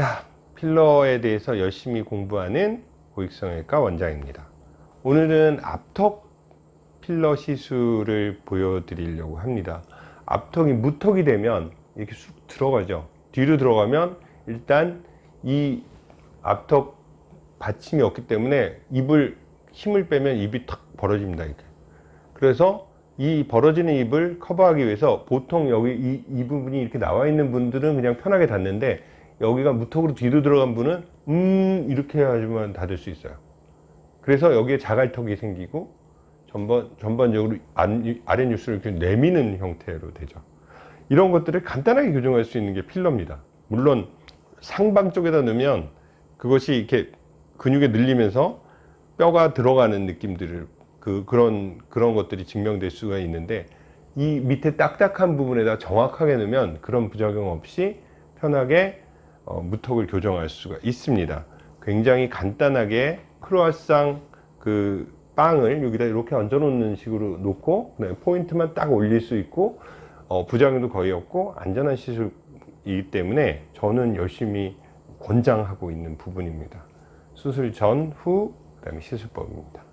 자, 필러에 대해서 열심히 공부하는 고익성형외과 원장입니다. 오늘은 앞턱 필러 시술을 보여드리려고 합니다. 앞턱이 무턱이 되면 이렇게 쑥 들어가죠. 뒤로 들어가면 일단 이 앞턱 받침이 없기 때문에 입을 힘을 빼면 입이 탁 벌어집니다. 이렇게. 그래서 이 벌어지는 입을 커버하기 위해서 보통 여기 이, 이 부분이 이렇게 나와 있는 분들은 그냥 편하게 닫는데 여기가 무턱으로 뒤로 들어간 분은 음 이렇게 해야지만 닫을 수 있어요. 그래서 여기에 자갈턱이 생기고 전반, 전반적으로 안, 아랫뉴스를 이렇게 내미는 형태로 되죠. 이런 것들을 간단하게 교정할 수 있는 게 필러입니다. 물론 상방 쪽에다 넣으면 그것이 이렇게 근육에 늘리면서 뼈가 들어가는 느낌들을 그 그런 그런 것들이 증명될 수가 있는데 이 밑에 딱딱한 부분에다 정확하게 넣으면 그런 부작용 없이 편하게 어, 무턱을 교정할 수가 있습니다. 굉장히 간단하게 크로아상 그 빵을 여기다 이렇게 얹어 놓는 식으로 놓고 그다음에 포인트만 딱 올릴 수 있고 어, 부작용도 거의 없고 안전한 시술이기 때문에 저는 열심히 권장하고 있는 부분입니다. 수술 전, 후, 그 다음에 시술법입니다.